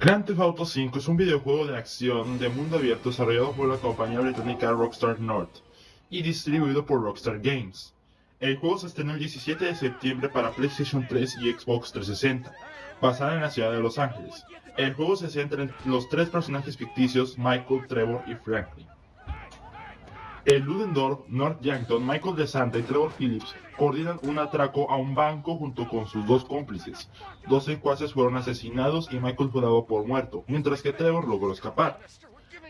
Grand Theft Auto V es un videojuego de acción de mundo abierto desarrollado por la compañía británica Rockstar North y distribuido por Rockstar Games. El juego se estrenó el 17 de septiembre para PlayStation 3 y Xbox 360, basada en la ciudad de Los Ángeles. El juego se centra en los tres personajes ficticios Michael, Trevor y Franklin. El Ludendorff, North Yankton, Michael DeSanta y Trevor Phillips coordinan un atraco a un banco junto con sus dos cómplices. Dos secuaces fueron asesinados y Michael fue dado por muerto, mientras que Trevor logró escapar.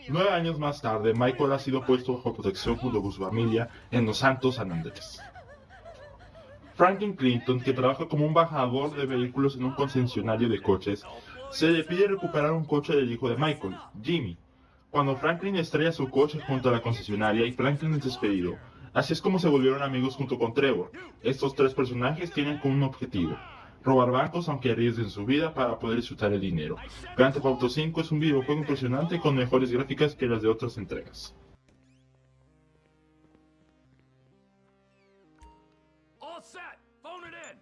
Nueve años más tarde, Michael ha sido puesto bajo protección junto con su familia en Los Santos San Andrés. Franklin Clinton, que trabaja como un bajador de vehículos en un concesionario de coches, se le pide recuperar un coche del hijo de Michael, Jimmy, cuando Franklin estrella su coche junto a la concesionaria y Franklin es despedido. Así es como se volvieron amigos junto con Trevor. Estos tres personajes tienen como un objetivo. Robar bancos aunque arriesguen su vida para poder disfrutar el dinero. Grand Theft Auto 5 es un videojuego impresionante con mejores gráficas que las de otras entregas. All set. Phone it in.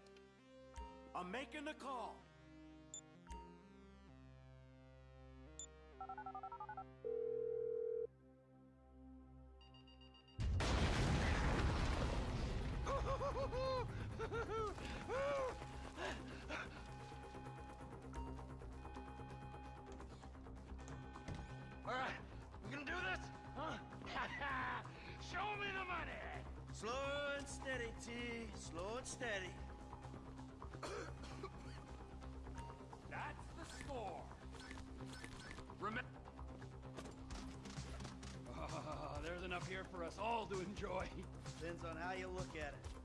I'm making the call. All right, we gonna do this? Huh? Show me the money. Slow and steady, T. Slow and steady. That's the score. Remember. Oh, ah, there's enough here for us all to enjoy. Depends on how you look at it.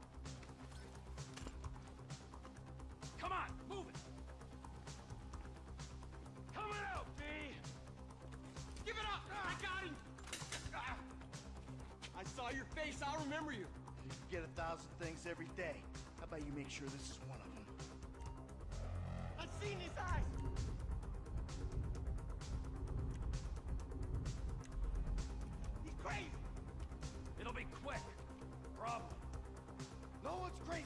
I saw your face. I'll remember you. You get a thousand things every day. How about you make sure this is one of them? I've seen his eyes. He's crazy. It'll be quick. Probably. No one's crazy.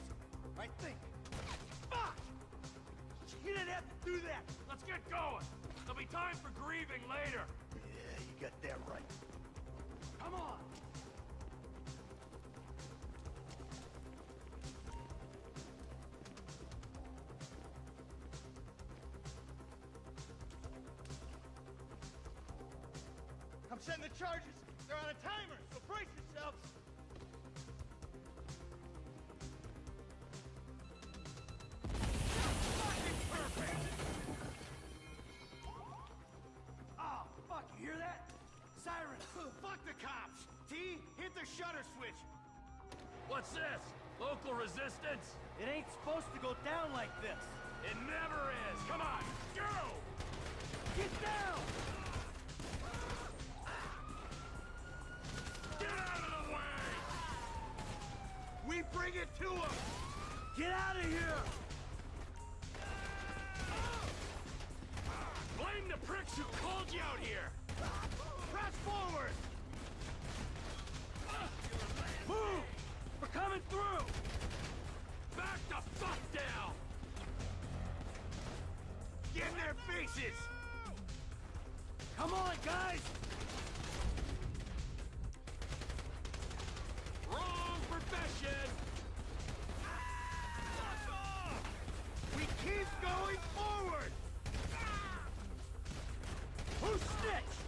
I think. Fuck! You didn't have to do that. Let's get going. There'll be time for grieving later. Yeah, you got that right. Come on. I'm the charges. They're on a timer, so brace yourselves. Oh, fuck, you hear that? Sirens! fuck the cops! T, hit the shutter switch! What's this? Local resistance? It ain't supposed to go down like this. It never is! Come on, go! Get down! Bring it to them! Get out of here! Blame the pricks who called you out here! Press forward! Move! We're coming through! Back the fuck down! Get in their faces! Come on, guys! Wrong profession! Ah! We keep going forward! Ah! Who snitched?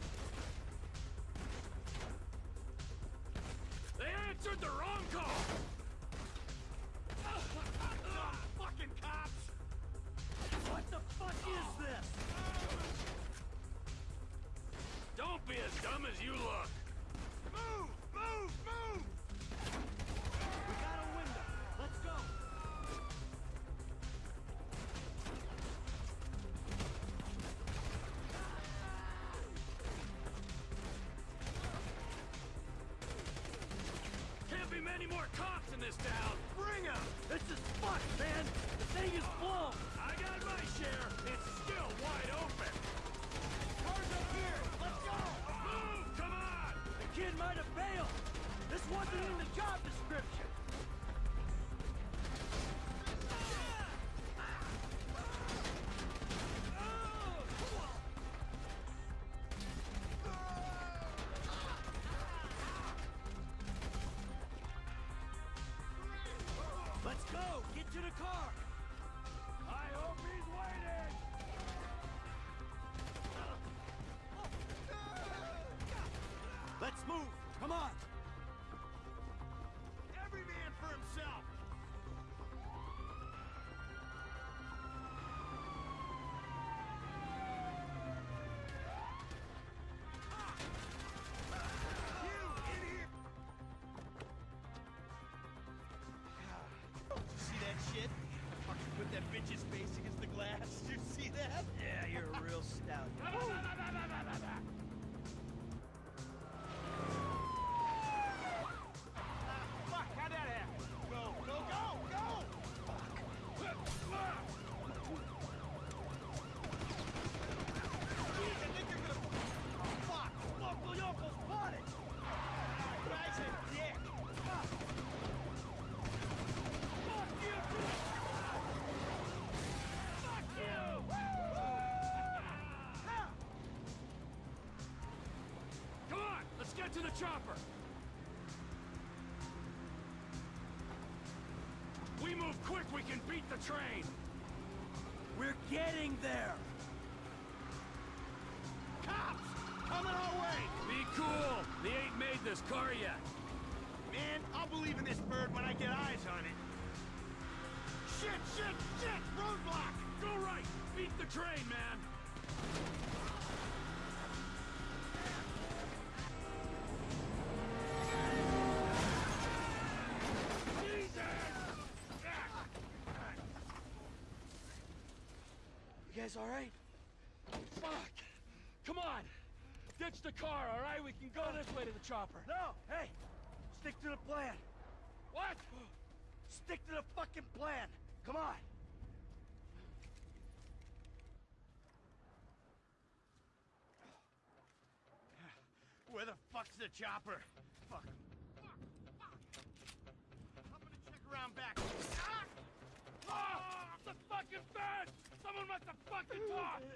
Many more cops in this town! Bring 'em! This is fucked, man. The thing is go! Get to the car! I hope he's waiting! Let's move! Come on! Glass. You see that? Yeah, you're a real stout. get to the chopper! We move quick, we can beat the train! We're getting there! Cops! Coming our way! Be cool! They ain't made this car yet! Man, I'll believe in this bird when I get eyes on it! Shit, shit, shit! Roadblock! Go right! Beat the train, man! Guys alright? Fuck! Come on! Ditch the car, alright? We can go this way to the chopper. No! Hey! Stick to the plan! What? Stick to the fucking plan! Come on! Where the fuck's the chopper? Fuck. Fuck! Fuck! I'm gonna check around back. Ah! The fucking fence! Someone must have fucking talked!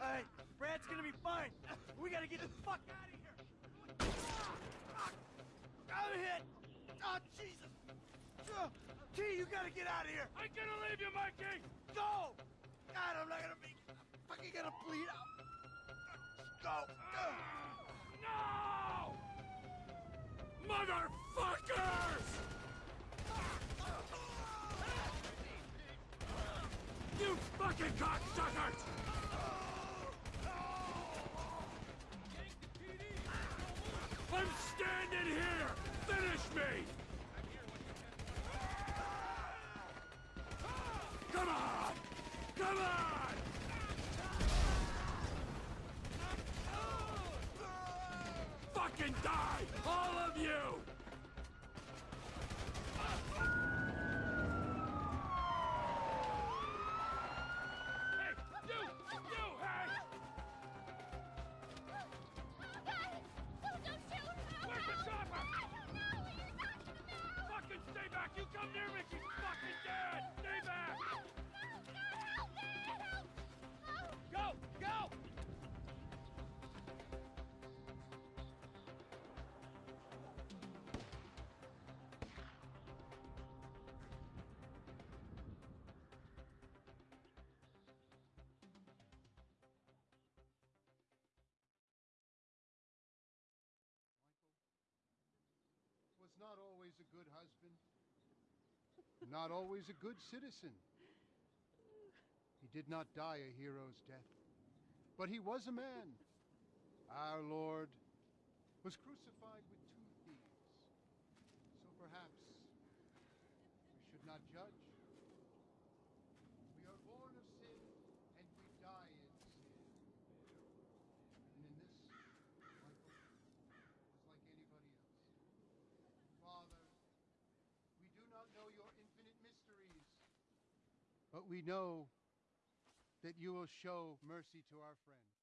Alright, Brad's gonna be fine. We gotta get the fuck out of here! Ah! I'm hit! Oh, Jesus! Uh, T, you gotta get out of here! I'm gonna leave you, Mikey! Go! God, I'm not gonna be... I'm fucking gonna bleed out! Go! Go! No! Motherfuckers! You fucking cocksuckers! I'm standing here! Finish me! Come on! Come on! Fucking die! All of you! Not always a good husband, not always a good citizen. He did not die a hero's death, but he was a man. Our Lord was crucified with two thieves. So perhaps we should not judge. We are born of sin and we die in sin. And in this, Michael was like anybody else. Father, we do not know your infinite mysteries, but we know that you will show mercy to our friend.